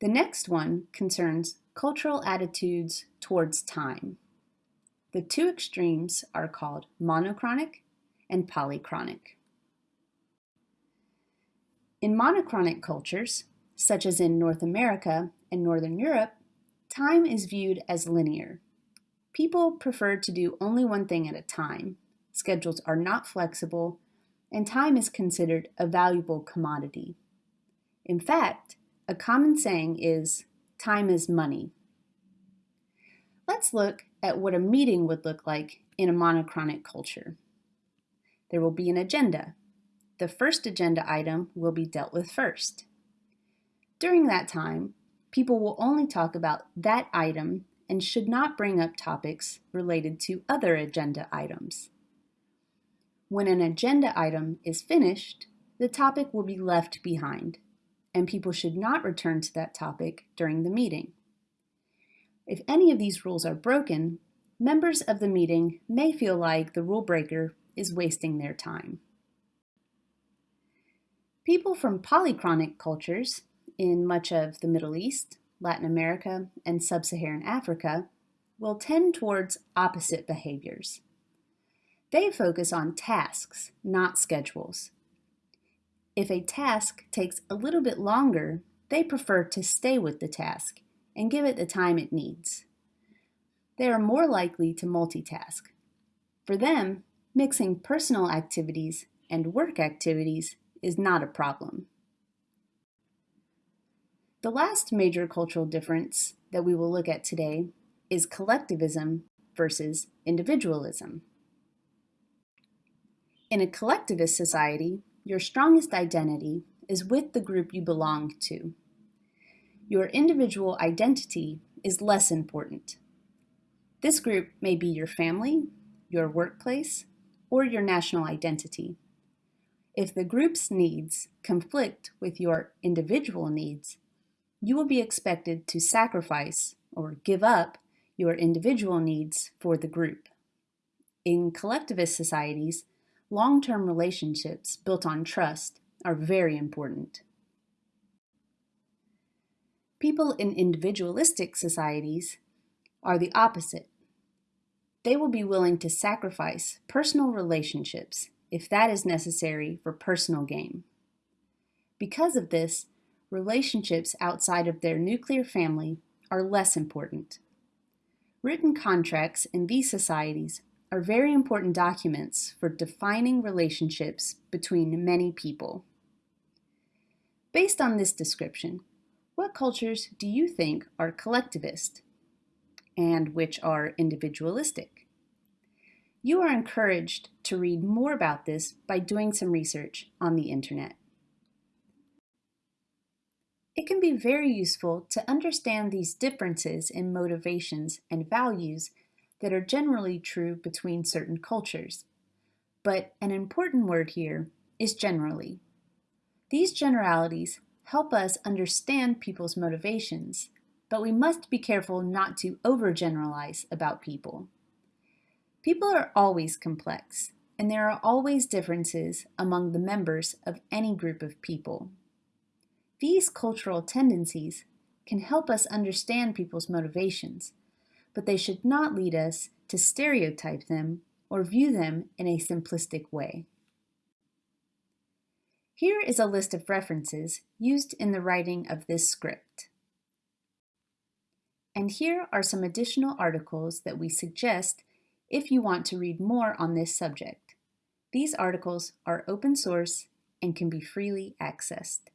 The next one concerns cultural attitudes towards time. The two extremes are called monochronic and polychronic. In monochronic cultures, such as in North America and Northern Europe, time is viewed as linear. People prefer to do only one thing at a time. Schedules are not flexible, and time is considered a valuable commodity. In fact, a common saying is, time is money. Let's look at what a meeting would look like in a monochronic culture. There will be an agenda. The first agenda item will be dealt with first. During that time, people will only talk about that item and should not bring up topics related to other agenda items. When an agenda item is finished, the topic will be left behind, and people should not return to that topic during the meeting. If any of these rules are broken, members of the meeting may feel like the rule breaker is wasting their time. People from polychronic cultures in much of the Middle East, Latin America, and Sub-Saharan Africa will tend towards opposite behaviors. They focus on tasks, not schedules. If a task takes a little bit longer, they prefer to stay with the task and give it the time it needs. They are more likely to multitask. For them, mixing personal activities and work activities is not a problem. The last major cultural difference that we will look at today is collectivism versus individualism. In a collectivist society, your strongest identity is with the group you belong to your individual identity is less important. This group may be your family, your workplace, or your national identity. If the group's needs conflict with your individual needs, you will be expected to sacrifice or give up your individual needs for the group. In collectivist societies, long-term relationships built on trust are very important. People in individualistic societies are the opposite. They will be willing to sacrifice personal relationships if that is necessary for personal gain. Because of this, relationships outside of their nuclear family are less important. Written contracts in these societies are very important documents for defining relationships between many people. Based on this description, what cultures do you think are collectivist and which are individualistic? You are encouraged to read more about this by doing some research on the internet. It can be very useful to understand these differences in motivations and values that are generally true between certain cultures. But an important word here is generally. These generalities help us understand people's motivations, but we must be careful not to overgeneralize about people. People are always complex, and there are always differences among the members of any group of people. These cultural tendencies can help us understand people's motivations, but they should not lead us to stereotype them or view them in a simplistic way. Here is a list of references used in the writing of this script. And here are some additional articles that we suggest if you want to read more on this subject. These articles are open source and can be freely accessed.